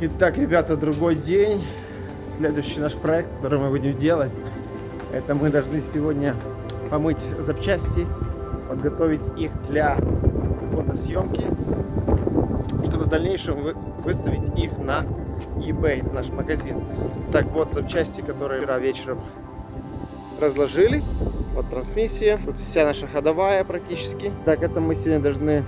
Итак, ребята, другой день. Следующий наш проект, который мы будем делать, это мы должны сегодня помыть запчасти, подготовить их для фотосъемки, чтобы в дальнейшем вы- выставить их на eBay, наш магазин. Так вот, запчасти, которые вчера вечером разложили. Вот трансмиссия. Тут вся наша ходовая практически. Так, это мы сегодня должны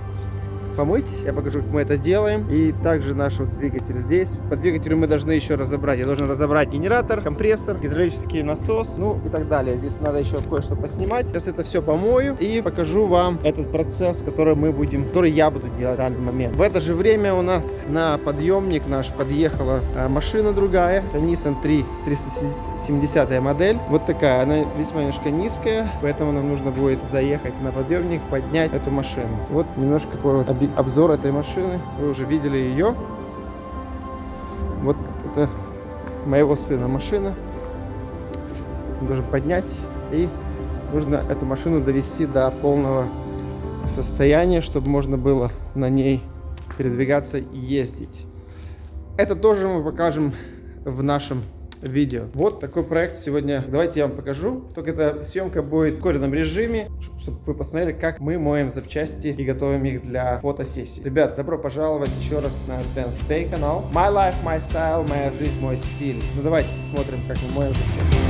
помыть. Я покажу, как мы это делаем. И также наш вот двигатель здесь. По двигателю мы должны еще разобрать. Я должен разобрать генератор, компрессор, гидравлический насос, ну и так далее. Здесь надо еще кое-что поснимать. Сейчас это все помою и покажу вам этот процесс, который мы будем, который я буду делать в данный момент. В это же время у нас на подъемник наш подъехала а, машина другая. Это Nissan 3 370 модель. Вот такая. Она весьма немножко низкая, поэтому нам нужно будет заехать на подъемник, поднять эту машину. Вот немножко такой вот оби- обзор этой машины. Вы уже видели ее. Вот это моего сына машина. Он должен поднять и нужно эту машину довести до полного состояния, чтобы можно было на ней передвигаться и ездить. Это тоже мы покажем в нашем видео. Вот такой проект сегодня. Давайте я вам покажу. Только эта съемка будет в ускоренном режиме, чтобы вы посмотрели, как мы моем запчасти и готовим их для фотосессии. Ребят, добро пожаловать еще раз на Advanced Pay канал. My life, my style, моя жизнь, мой стиль. Ну давайте посмотрим, как мы моем запчасти.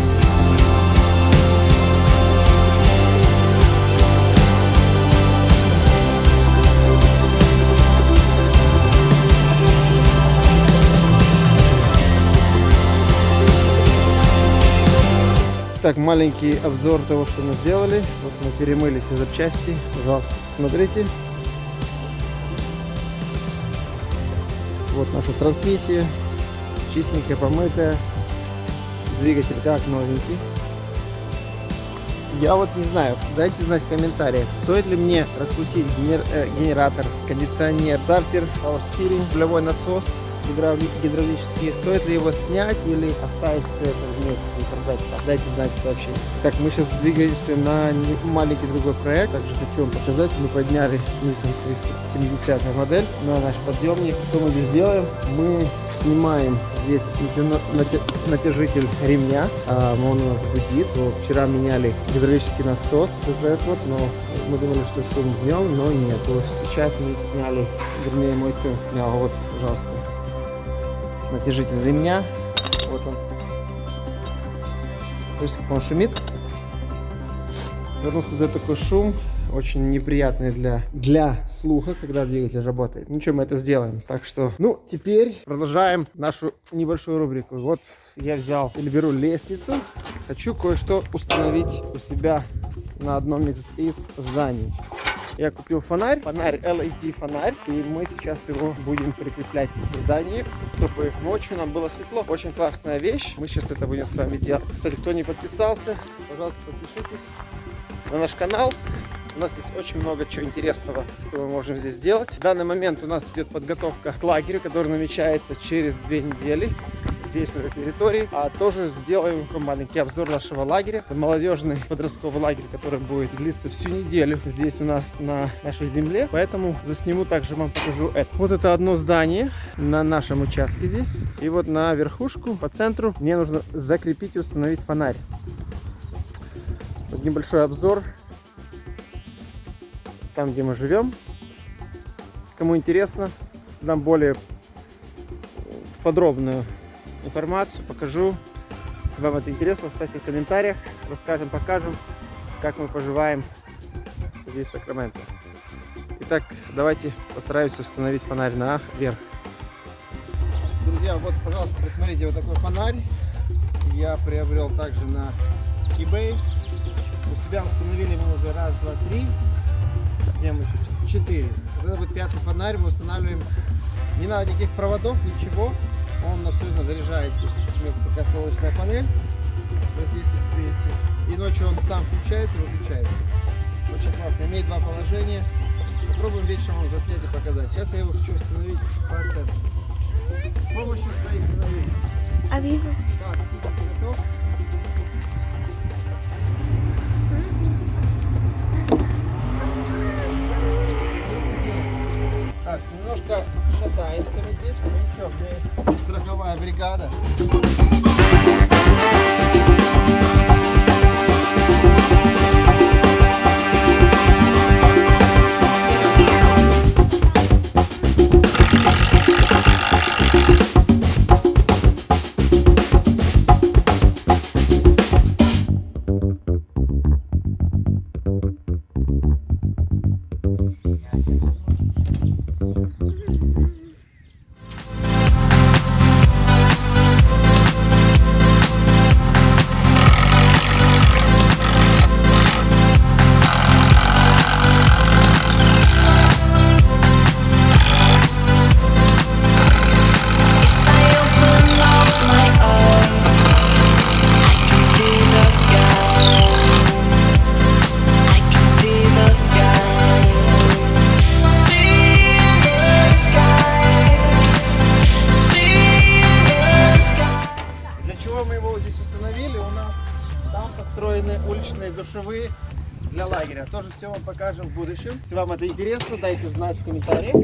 Так, маленький обзор того, что мы сделали. Вот мы перемыли все запчасти. Пожалуйста, смотрите. Вот наша трансмиссия. Чистенькая, помытая. Двигатель как новенький. Я вот не знаю, дайте знать в комментариях, стоит ли мне раскрутить э, генератор, кондиционер, стартер, power steering, рулевой насос, гидравли- гидравлический, стоит ли его снять или оставить все это вместе и продать? Дайте знать в сообщении. Так, мы сейчас двигаемся на маленький другой проект, также хочу вам показать, мы подняли Nissan 370 модель на наш подъемник. Что мы здесь делаем? Мы снимаем здесь натяжитель ремня, а, он у нас гудит. Вчера меняли гидравлический насос, вот этот вот, но мы думали, что шум днем, но нет. Вот сейчас мы сняли, вернее мой сын снял, вот, пожалуйста, натяжитель ремня. Вот он. Слышите, как он шумит? Он создает такой шум, очень неприятный для, для слуха, когда двигатель работает. Ну что, мы это сделаем. Так что, ну, теперь продолжаем нашу небольшую рубрику. Вот я взял или беру лестницу. Хочу кое-что установить у себя на одном из зданий. Я купил фонарь, фонарь LED фонарь, и мы сейчас его будем прикреплять к зданию, чтобы ночью нам было светло. Очень классная вещь, мы сейчас это будем с вами делать. Кстати, кто не подписался, пожалуйста, подпишитесь на наш канал. У нас есть очень много чего интересного, что мы можем здесь сделать. В данный момент у нас идет подготовка к лагерю, который намечается через две недели здесь, на этой территории. А тоже сделаем маленький обзор нашего лагеря. Это молодежный подростковый лагерь, который будет длиться всю неделю здесь у нас на нашей земле. Поэтому засниму также вам покажу это. Вот это одно здание на нашем участке здесь. И вот на верхушку, по центру, мне нужно закрепить и установить фонарь. Вот небольшой обзор там, где мы живем. Кому интересно, дам более подробную информацию, покажу. Если вам это интересно, ставьте в комментариях, расскажем, покажем, как мы поживаем здесь в Сакраменто. Итак, давайте постараемся установить фонарь наверх. Друзья, вот, пожалуйста, посмотрите, вот такой фонарь. Я приобрел также на eBay. У себя установили мы уже раз, два, три. Где мы еще? Четыре. Вот это вот пятый фонарь мы устанавливаем. Не надо никаких проводов, ничего. Он абсолютно заряжается. Такая солнечная панель. Вот здесь вот видите. И ночью он сам включается выключается. Очень классно. Имеет два положения. Попробуем вечером вам заснять и показать. Сейчас я его хочу установить по центру. С помощью своих сыновей. А вижу. Готов? Так, немножко шатаемся мы здесь, но ничего, у меня есть страховая бригада. I все вам покажем в будущем. Если вам это интересно, дайте знать в комментариях.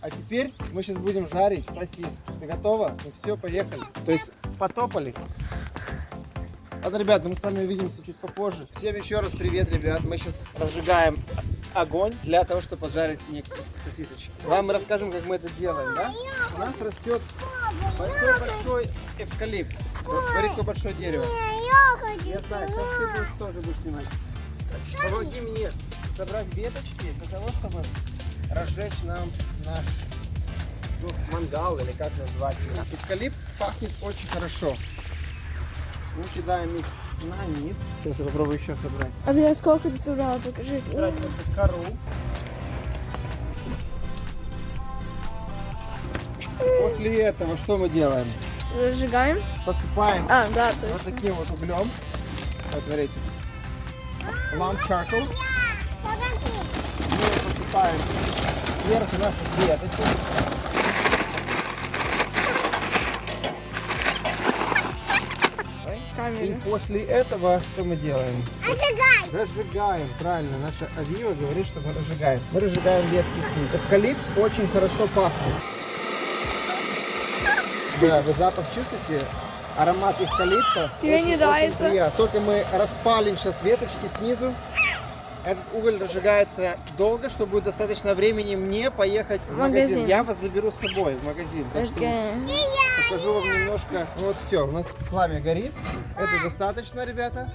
А теперь мы сейчас будем жарить сосиски. Ты готова? Ну все, поехали. То есть потопали. Ладно, ребята, мы с вами увидимся чуть попозже. Всем еще раз привет, ребят. Мы сейчас разжигаем огонь для того, чтобы поджарить некоторые сосисочки. Вам мы расскажем, как мы это делаем, да? У нас растет большой-большой эвкалипт. Смотри, какое большое дерево. Я знаю, сейчас ты будешь тоже будешь снимать. Помоги мне собрать веточки для того, чтобы разжечь нам наш ну, мангал или как назвать его. Эвкалипт пахнет очень хорошо. Мы кидаем их на низ. Сейчас я попробую еще собрать. А бля, сколько ты собрала, покажи. Собрать эту кору. После этого что мы делаем? Разжигаем. Посыпаем А, да, вот точно. таким вот углем. Вот смотрите. Lamp charcoal. Мы посыпаем сверху наши веточки. И после этого что мы делаем? Разжигаем, правильно. Наша Авива говорит, что мы разжигаем. Мы разжигаем ветки снизу. Эвкалипт очень хорошо пахнет. Да, вы запах чувствуете? Аромат эвкалипта. Тебе очень, не очень нравится? приятно. Только мы распалим сейчас веточки снизу. Этот уголь разжигается долго, чтобы будет достаточно времени мне поехать в магазин. Магазин. Я вас заберу с собой в магазин. Так что Окей. покажу вам немножко. Ну Вот все, у нас пламя горит. Это достаточно, ребята.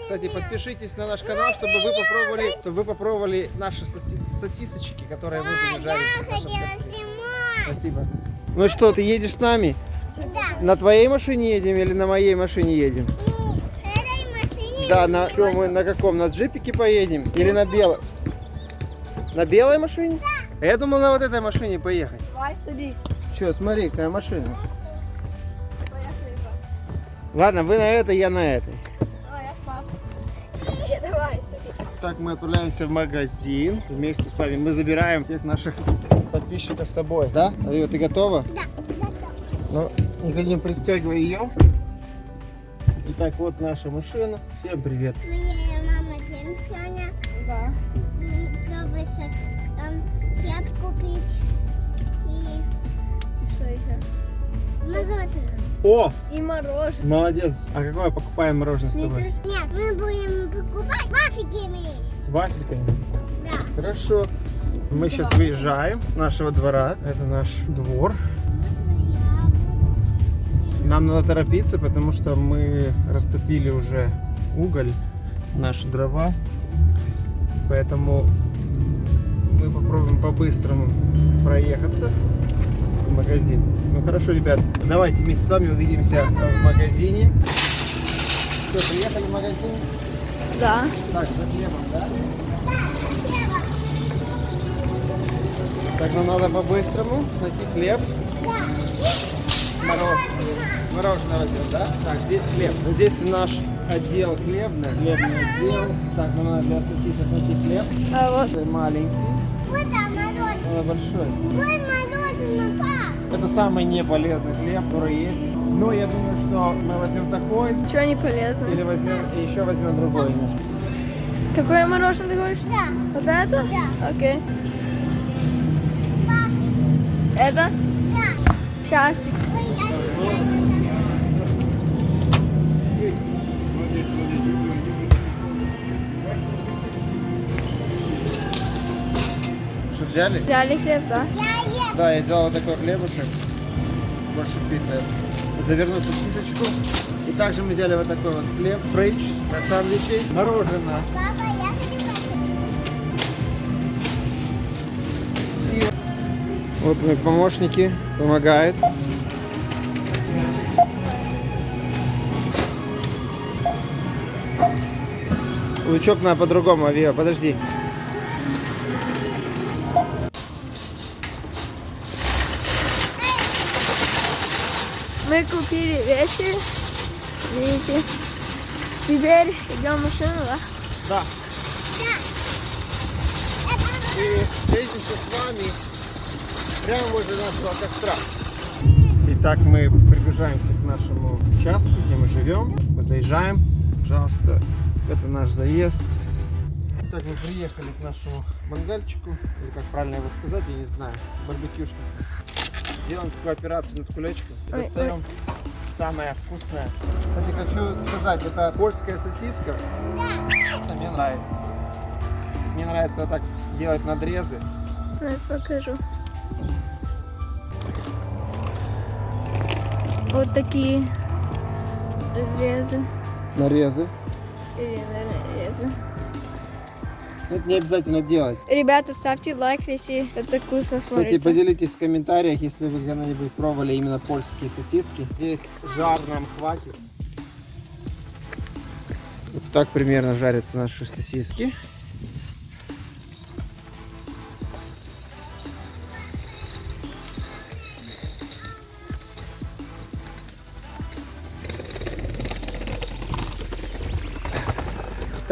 Кстати, подпишитесь на наш канал, чтобы вы попробовали, чтобы вы попробовали наши соси- сосисочки, которые мы будем жарить. Спасибо. Ну что, ты едешь с нами? На твоей машине едем или на моей машине едем? Да, на что мы на каком? На джипике поедем? Или на белой? На белой машине? А Я думал на вот этой машине поехать. Давай, садись. Че, смотри, какая машина. Ладно, вы на этой, я на этой. Давай, я с папой. Давай, садись. Так, мы отправляемся в магазин. Вместе с вами мы забираем всех наших подписчиков с собой. Да? Авива, ты готова? Да, готов. Ну, Никодим, пристегивай ее. Итак, вот наша машина. Всем привет. Моя мама сегодня, Да. чтобы сос- там хлеб купить и Что еще? мороженое. О, И мороженое. молодец. А какое покупаем мороженое с тобой? Нет, мы будем покупать вафиками. С вафельками. Да. Хорошо. Мы сейчас выезжаем с нашего двора. Это наш двор. Нам надо торопиться, потому что мы растопили уже уголь, наши дрова. Поэтому мы попробуем по-быстрому проехаться в магазин. Ну хорошо, ребят, давайте вместе с вами увидимся в магазине. Все, приехали в магазин. Да. Так, за хлебом, да? Так, нам надо по-быстрому найти хлеб. Мороженое. Мороженое возьмем, да? Так, здесь хлеб. Вот здесь наш отдел хлебный, хлебный отдел. Так, нам надо для сосисок найти хлеб. А вот. Это маленький, Вот там мороженое. это большой. Ой, мороженое, пап. Это самый неполезный хлеб, который есть. Но я думаю, что мы возьмем такой Чего не полезно? или возьмем и еще возьмем другой немножко. Какое мороженое ты говоришь? Да, Вот это? Да. Окей. Это? да. Часик. Что, взяли? Взяли хлеб, да? Да, я взял вот такой хлебушек. Больше питает. Завернуть в сосисочку. И также мы взяли вот такой вот хлеб, french, сэндвичи, мороженое. Папа, я хочу. И вот мои помощники помогают. Лучок надо по-другому, Авиа, подожди. Мы купили вещи. Видите? Теперь идем в машину, да? Да. И встретимся с вами прямо возле нашего костра. Итак, мы приближаемся к нашему участку, где мы живем. Мы заезжаем. Пожалуйста, это наш заезд. Так, мы приехали к нашему мангальчику, или как правильно его сказать, я не знаю, барбекюшница. Делаем такую операцию над кулечком. и Достаем самое вкусное. Кстати, хочу сказать, это польская сосиска. Это мне нравится. Мне нравится вот так делать надрезы. Я покажу. Вот такие разрезы. Нарезы. Или нарезы. Но Это не обязательно делать. Ребята, ставьте лайк, если это вкусно Кстати, смотрится. поделитесь в комментариях, если вы когда-нибудь пробовали именно польские сосиски. Здесь жар нам хватит. Вот так примерно жарятся наши сосиски.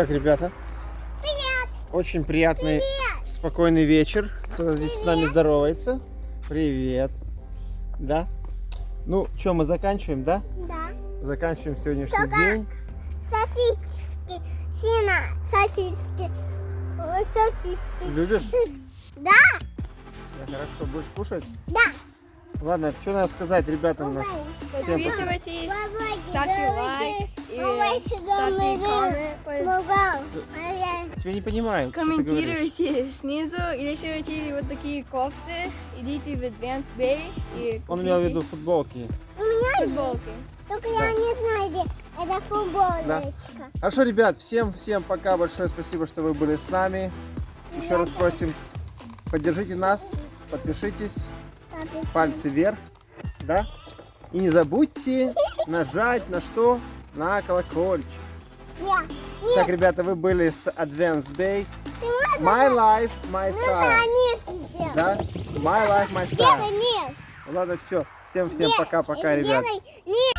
Так, ребята, Привет. очень приятный, спокойный вечер. Кто здесь с нами здоровается? Привет. Да? Ну, что, мы заканчиваем, да? Да. Заканчиваем сегодняшний Только- день. Сосиски. Сина, сосиски. Ой, Сосиски. Любишь? Да, Да, хорошо, будешь кушать? да. Ладно, что надо сказать ребятам. Подписывайтесь, ставьте лайк и. Тебя не понимаю. Комментируйте снизу, и если вы хотите вот такие кофты, идите в Advance Bay и Он имел в виду футболки. У меня футболки. только я не знаю, где это футболочка. Хорошо, ребят, всем, всем пока. Большое спасибо, что вы были с нами. Еще раз просим, поддержите нас, подпишитесь, пальцы вверх, да? И не забудьте нажать на что? На колокольчик. Я. Так, ребята, вы были с Advance Bay. My life, my style. сделать. Да? My life, my style. низ. Ладно, все. Всем, всем Сделай- пока-пока, ребят. низ.